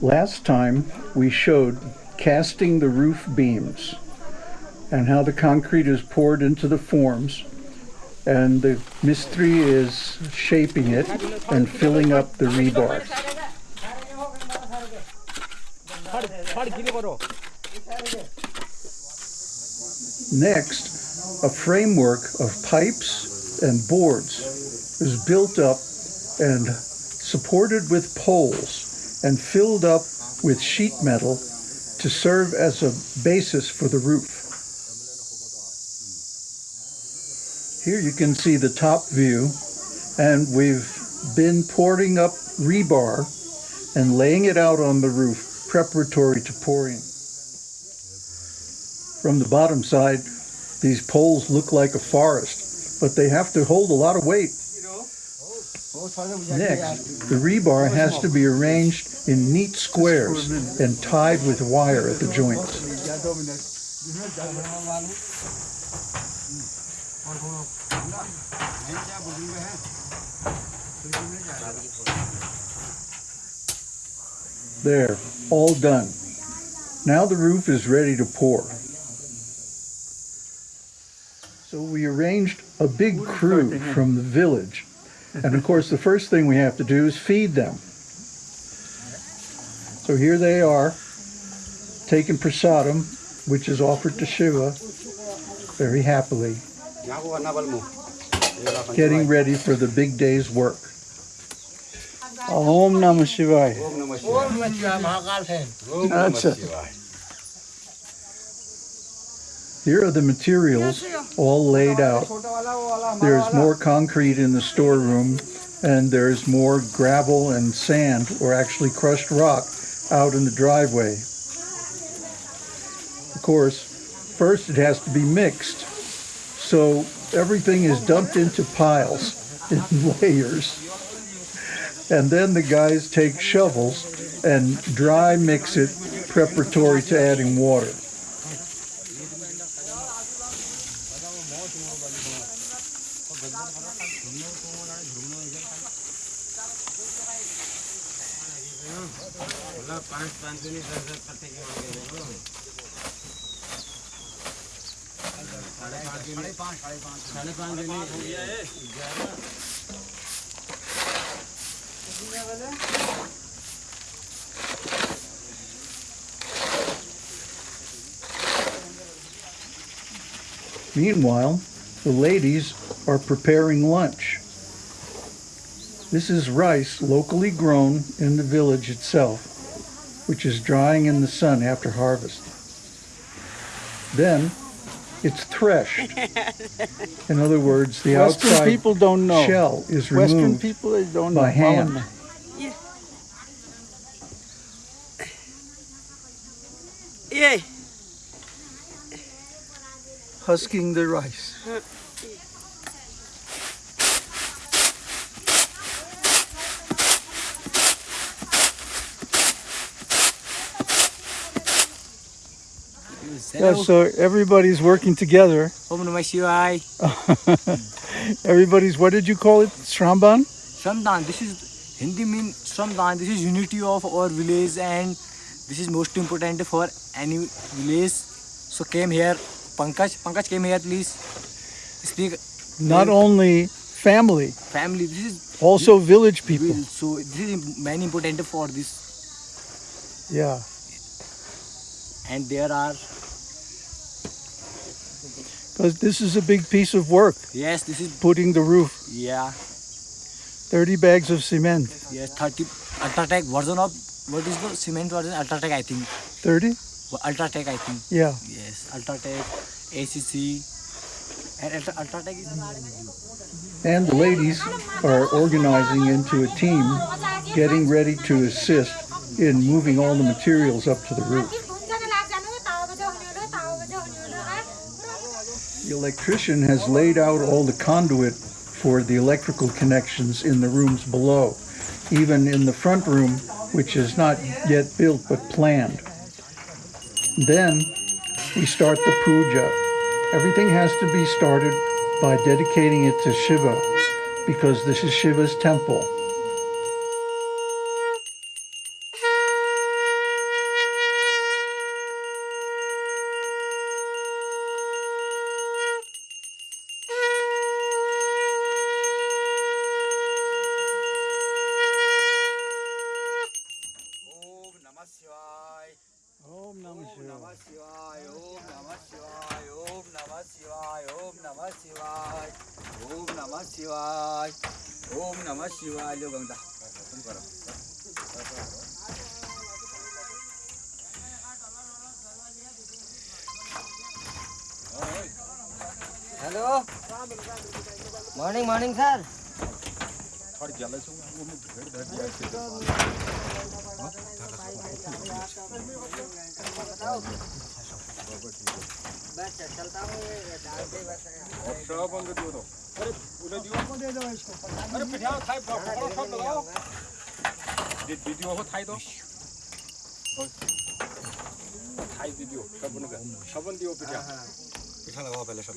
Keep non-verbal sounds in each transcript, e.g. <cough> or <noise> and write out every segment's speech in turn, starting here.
Last time we showed casting the roof beams and how the concrete is poured into the forms and the mystery is shaping it and filling up the rebar. Next, a framework of pipes and boards is built up and supported with poles and filled up with sheet metal to serve as a basis for the roof. Here you can see the top view and we've been pouring up rebar and laying it out on the roof preparatory to pouring. From the bottom side, these poles look like a forest, but they have to hold a lot of weight. Next, the rebar has to be arranged in neat squares and tied with wire at the joints. There, all done. Now the roof is ready to pour. So we arranged a big crew from the village. And of course, the first thing we have to do is feed them. So here they are, taking prasadam, which is offered to Shiva, very happily, getting ready for the big day's work. Om Namah Shivaya. Acha. Here are the materials all laid out. There's more concrete in the storeroom and there's more gravel and sand or actually crushed rock out in the driveway. Of course, first it has to be mixed. So everything is dumped into piles <laughs> in layers. And then the guys take shovels and dry mix it preparatory to adding water. Meanwhile, the ladies are preparing lunch. This is rice locally grown in the village itself, which is drying in the sun after harvest. Then it's threshed. <laughs> In other words, the Western outside people don't know. shell is Western removed people they don't by know. hand. Yay. Husking the rice. Uh, Yeah, so everybody's working together. Om Namah Shivaya. Everybody's, what did you call it? Shramban? Shramdan. This is Hindi mean Shramdan. This is unity of our village and this is most important for any village. So came here. Pankaj. Pankaj came here please. Speak Not only family, family. This is also village people. So this is many important for this. Yeah. And there are Because this is a big piece of work, yes. This is putting the roof. yeah. 30 bags of cement. Yes. 30 Ultratech version of what is the cement version? Ultratech I think. 30? Ultratech I think. Yeah. Yes. Ultratech, ACC, and Ultra- Ultratech is. And the ladies are organizing into a team, getting ready to assist in moving all the materials up to the roof. The electrician has laid out all the conduit for the electrical connections in the rooms below, even in the front room, which is not yet built but planned. Then we start the puja. Everything has to be started by dedicating it to Shiva, because this is Shiva's temple. नमः शिवाय ओम नमः शिवाय लो Ganga hello morning morning sir चलता हूँ अरे पिठा Thai पकड़ो सब लगाओ वीडियो हो थाई दो थाई वीडियो सबन का सबन दियो पिठा पिठा लगाओ पहले सब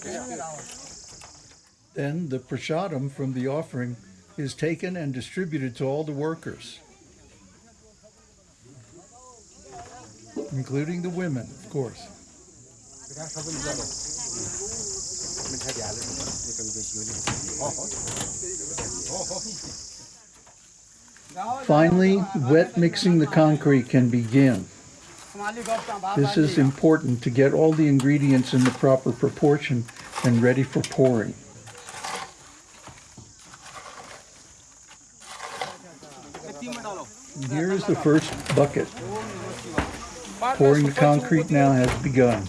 Then the prasadam from the offering is taken and distributed to all the workers, including the women, of course. पिठा सबन दिया दो मिठाई दिया ले ये कभी बेची वाली Finally, wet mixing the concrete can begin. This is important to get all the ingredients in the proper proportion and ready for pouring. And Here is the first bucket. Pouring the concrete now has begun.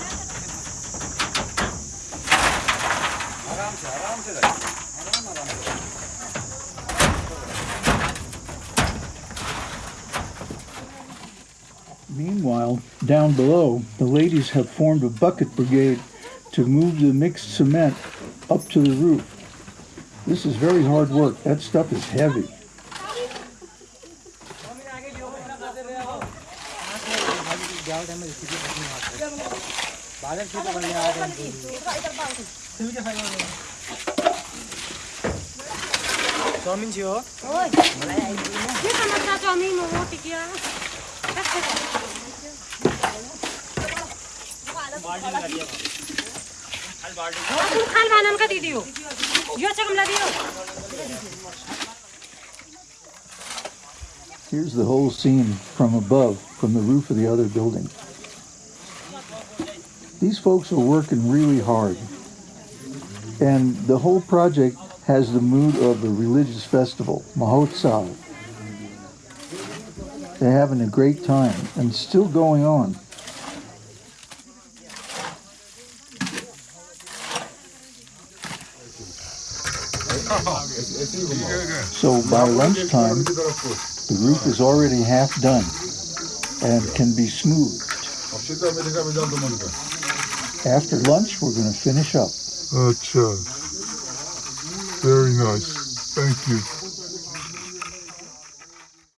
Meanwhile, down below, the ladies have formed a bucket brigade to move the mixed cement up to the roof. This is very hard work. That stuff is heavy. Chowmein थियो के समस्या chowmein momo टिकिया तुम खाल भानन का दीदी हो यो चाहिँ कमला दियो Here's the whole scene from above, from the roof of the other building. These folks are working really hard. And the whole project has the mood of a religious festival, Mahotsav. They're having a great time and still going on. So by lunchtime, the roof is already half done and can be smoothed. After lunch, we're going to finish up. Acha. Very nice. Thank you.